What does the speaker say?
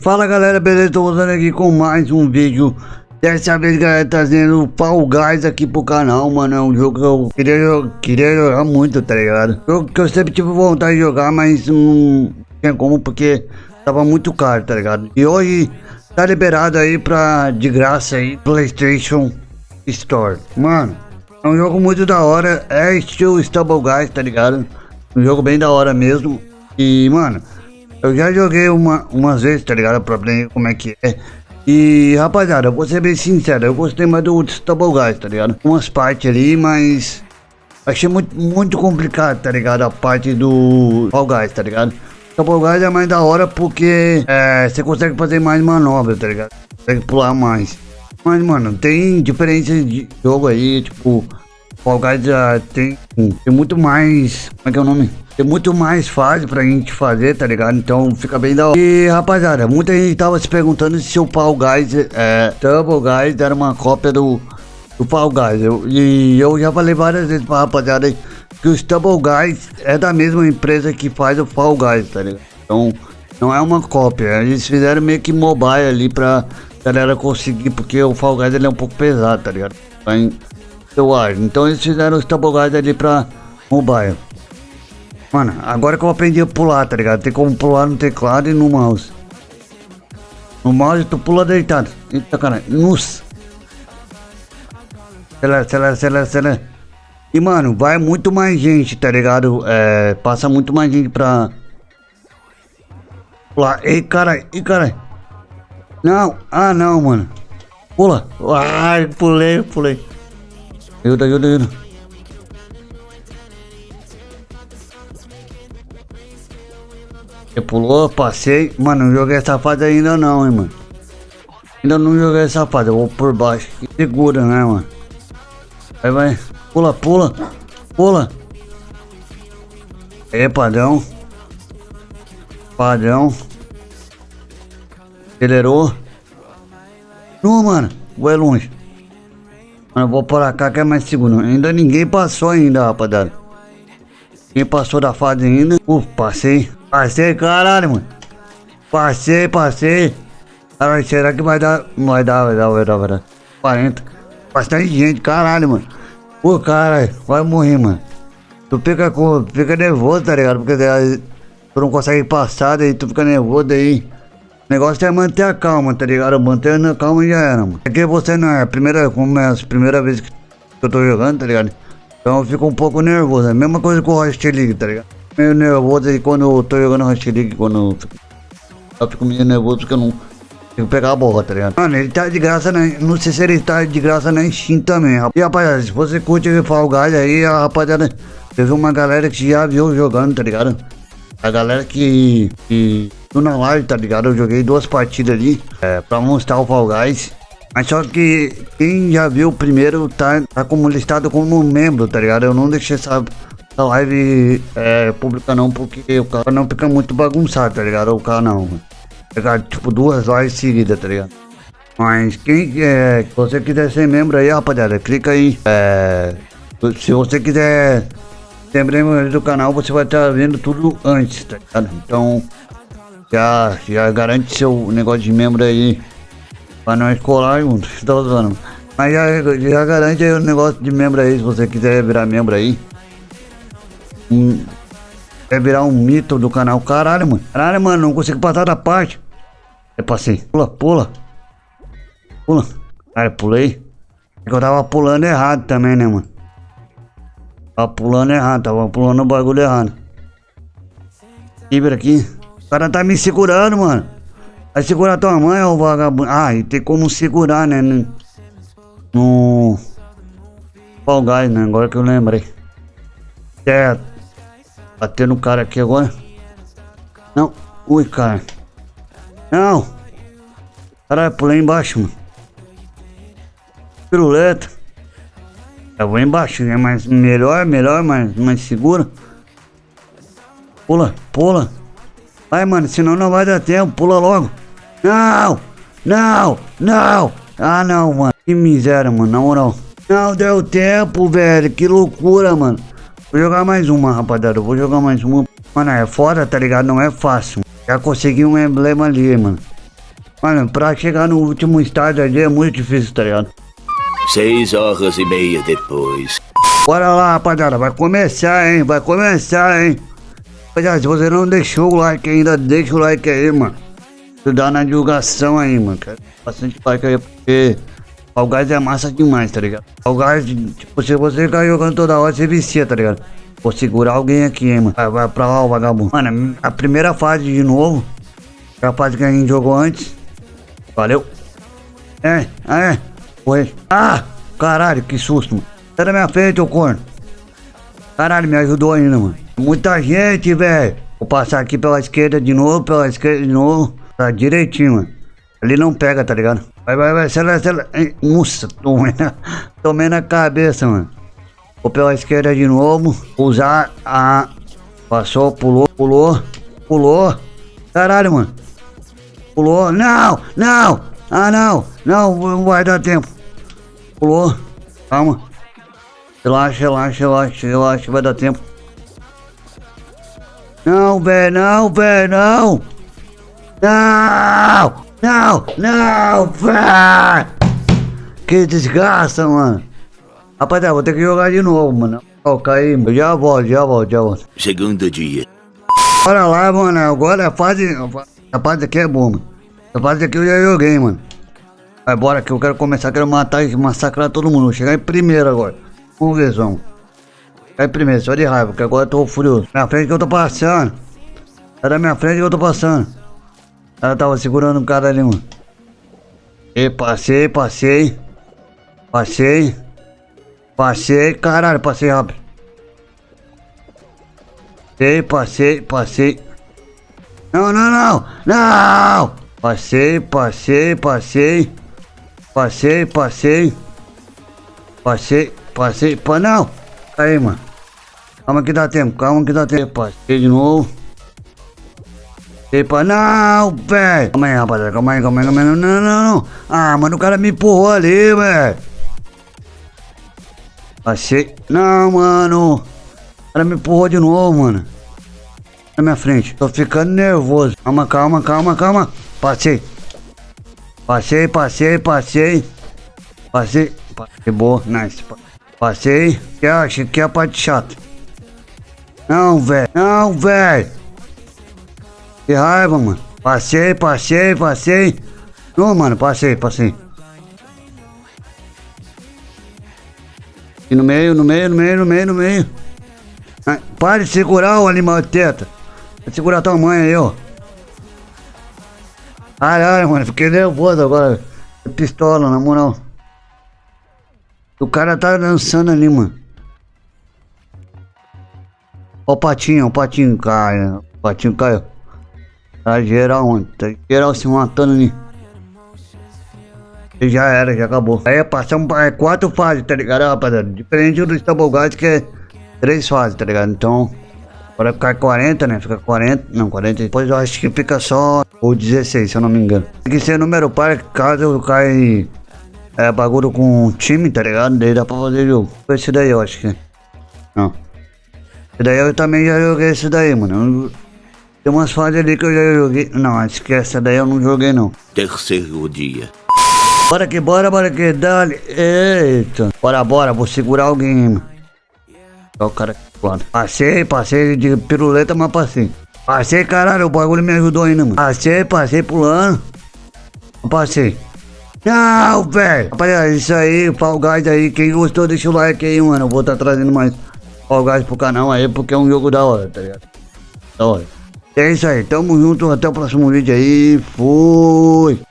Fala galera, beleza? Tô voltando aqui com mais um vídeo Dessa vez galera, trazendo o Fall Guys aqui pro canal, mano É um jogo que eu queria, queria jogar muito, tá ligado? Jogo que eu sempre tive vontade de jogar, mas não tinha como porque tava muito caro, tá ligado? E hoje tá liberado aí pra, de graça aí, Playstation Store Mano, é um jogo muito da hora, é estilo Stubble Guys, tá ligado? Um jogo bem da hora mesmo E, mano eu já joguei uma, umas vezes, tá ligado? Pra aprender como é que é. E, rapaziada, eu vou ser bem sincero, eu gostei mais do Stubble Guys, tá ligado? Umas partes ali, mas... Achei muito, muito complicado, tá ligado? A parte do Fall Guys, tá ligado? Stubble Guys é mais da hora porque é, você consegue fazer mais manobra, tá ligado? Consegue pular mais. Mas, mano, tem diferenças de jogo aí, tipo... Fall Guys já tem, tem muito mais... Como é que é o nome? Tem muito mais fácil pra gente fazer, tá ligado? Então fica bem da hora. E rapaziada, muita gente tava se perguntando se o Fall Guys, é, Double Guys era uma cópia do, do Fall Guys. Eu, e eu já falei várias vezes pra rapaziada que o Stubble Guys é da mesma empresa que faz o Fall Guys, tá ligado? Então não é uma cópia. Eles fizeram meio que mobile ali pra galera conseguir, porque o Fall Guys ele é um pouco pesado, tá ligado? Eu acho. Então eles fizeram o Stubble Guys ali pra mobile. Mano, agora que eu aprendi a pular, tá ligado? Tem como pular no teclado e no mouse. No mouse tu pula deitado. Eita, cara. Nossa. Acelera, acelera, acelera, acelera. E, mano, vai muito mais gente, tá ligado? É, passa muito mais gente pra... Pular. Ei, cara, ei, cara. Não, ah, não, mano. Pula. Ai, pulei, pulei. Ajuda, ajuda, ajuda. Você pulou, passei. Mano, não joguei essa fase ainda não, hein, mano. Ainda não joguei essa fase, eu vou por baixo. Segura, né, mano? Aí vai. Pula, pula. Pula. Aí, padrão. Padrão. Acelerou. Não, mano. Vai longe. Mano, eu vou por cá que é mais seguro. Ainda ninguém passou ainda, rapaziada. Quem passou da fase ainda? Uh, passei. Passei, caralho, mano. Passei, passei. Caralho, será que vai dar? Vai dar, vai dar, vai dar, vai dar. 40. Bastante gente, caralho, mano. Pô, caralho, vai morrer, mano. Tu fica, com, fica nervoso, tá ligado? Porque tu não consegue passar, daí tu fica nervoso, daí... O negócio é manter a calma, tá ligado? Manter a calma já era, mano. É que você não é a primeira, como é a primeira vez que eu tô jogando, tá ligado? Então eu fico um pouco nervoso. É a mesma coisa com o Rocket League, tá ligado? meio nervoso aí quando eu tô jogando Rocket League, quando eu fico meio nervoso porque eu não consigo pegar a bola, tá ligado? Mano, ele tá de graça, na, não sei se ele tá de graça na Steam também, rapaz. E rapaziada, se você curte o Fall Guys aí, a rapaziada, teve uma galera que já viu jogando, tá ligado? A galera que, que na live, tá ligado? Eu joguei duas partidas ali, é, pra mostrar o Fall Guys. Mas só que quem já viu o primeiro tá, tá como listado como membro, tá ligado? Eu não deixei essa a live é pública não, porque o cara não fica muito bagunçado, tá ligado? O canal, Pegar tipo duas lives seguidas, tá ligado? Mas quem é, se você quiser ser membro aí, rapaziada, clica aí. É, se você quiser ser membro do canal, você vai estar vendo tudo antes, tá ligado? Então, já, já garante seu negócio de membro aí pra nós colar junto, tá usando. Mas já, já garante aí o negócio de membro aí, se você quiser virar membro aí um, é virar um mito do canal. Caralho, mano. Caralho, mano, não consigo passar da parte. É passei. Pula, pula. Pula. Cara, pulei. É que eu tava pulando errado também, né, mano? Tava pulando errado, tava pulando o bagulho errado. Fibra aqui. O cara tá me segurando, mano. Vai segurar tua mãe, ô vagabundo. Ah, e tem como segurar, né? No. Fall Guys, né? Agora que eu lembrei. Certo. Bater no cara aqui agora. Não. Ui, cara. Não. Caralho, pulei embaixo, mano. Piruleta. Eu vou embaixo, né? Mas melhor, melhor, mais, mais seguro. Pula, pula. Vai, mano, senão não vai dar tempo. Pula logo. Não! Não! Não! Ah, não, mano. Que miséria, mano, na moral. Não deu tempo, velho. Que loucura, mano. Vou jogar mais uma, rapaziada. Vou jogar mais uma. Mano, é foda, tá ligado? Não é fácil. Já consegui um emblema ali, mano. Mano, pra chegar no último estágio ali é muito difícil, tá ligado? Seis horas e meia depois. Bora lá, rapaziada. Vai começar, hein? Vai começar, hein? Rapaziada, se você não deixou o like ainda, deixa o like aí, mano. Ajudar na divulgação aí, mano. Quero bastante like aí, porque Fall Guys é massa demais, tá ligado? Fall Guys, tipo, se você ficar jogando toda hora, você vicia, tá ligado? Vou segurar alguém aqui, hein, mano. Vai, vai pra lá, o vagabundo. Mano, a primeira fase de novo. A fase que a gente jogou antes. Valeu. É, é. Foi. Ah, caralho, que susto, mano. Sai da minha frente, ô corno. Caralho, me ajudou ainda, mano. Muita gente, velho. Vou passar aqui pela esquerda de novo, pela esquerda de novo. Tá direitinho, mano. Ali não pega, tá ligado? Vai, vai, vai, acelera, acelera. Nossa, tomei na, tomei na cabeça, mano. Vou pela esquerda de novo. Usar a... Passou, pulou, pulou, pulou. Caralho, mano. Pulou. Não, não. Ah, não. Não, não vai dar tempo. Pulou. Calma. Relaxa, relaxa, relaxa, relaxa, vai dar tempo. Não, velho, não, velho, não. Não, não, não, velho. Que desgraça, mano. Rapaziada, vou ter que jogar de novo, mano. Ó, oh, caí, já volto, já volto, já volto. Segundo dia. Bora lá, mano, agora a fase, a fase aqui é boa, mano. A fase aqui eu já joguei, mano. Vai, bora que eu quero começar, quero matar e massacrar todo mundo. Vou chegar em primeiro agora. Vamos ver, vamos. Chegar em primeiro, só de raiva, porque agora eu tô furioso. Na frente que eu tô passando. É da minha frente que eu tô passando. Ela tava segurando um cara ali, mano. E passei, passei. Passei. Passei, caralho, passei rápido. Passei, passei, passei. Não, não, não, não! Passei, passei, passei. Passei, passei. Passei, passei, pá, não! Aí, mano. Calma que dá tempo, calma que dá tempo. Passei de novo. Pra... Não, velho! Calma aí, rapaziada, calma aí, calma aí, calma aí. Não, não, não. Ah, mano, o cara me empurrou ali, velho. Passei. Não, mano. O cara me empurrou de novo, mano. Na minha frente. Tô ficando nervoso. Calma, calma, calma, calma. Passei. Passei, passei, passei. Passei. Passei, boa, nice. Passei. Que acha que é a parte chata. Não, velho. Não, velho. Que raiva, mano. Passei, passei, passei. Não, mano, passei, passei. E no meio, no meio, no meio, no meio, no meio. Ah, Pare de segurar o animal de teta. Vai segurar tua mãe aí, ó. Caralho, mano, fiquei nervoso agora. Pistola, na moral. O cara tá dançando ali, mano. O patinho, o patinho cai. O patinho caiu. Tá geral, mano. Tá geral se matando ali. E já era, já acabou. Aí passamos é, quatro fases, tá ligado, rapaziada? Diferente do Stumble que é três fases, tá ligado? Então, Agora ficar 40, né? Fica 40, não, 40. Depois eu acho que fica só o 16, se eu não me engano. Tem que ser número par, caso caia é, bagulho com time, tá ligado? Daí dá pra fazer jogo. Esse daí eu acho que. Não. Esse daí eu também já joguei esse daí, mano. Tem umas fases ali que eu já joguei. Não, acho que essa daí eu não joguei não. Terceiro dia. Bora que bora, bora que dale. Eita. Bora, bora, vou segurar alguém, mano. Olha o cara aqui, Passei, passei de piruleta, mas passei. Passei, caralho, o bagulho me ajudou ainda, mano. Passei, passei pulando. Passei. Não, velho. Rapaziada, isso aí, Fall Guys aí. Quem gostou, deixa o like aí, mano. Eu vou estar tá trazendo mais Fall Guys pro canal aí, porque é um jogo da hora, tá ligado? Da hora. É isso aí, tamo junto, até o próximo vídeo aí. Fui.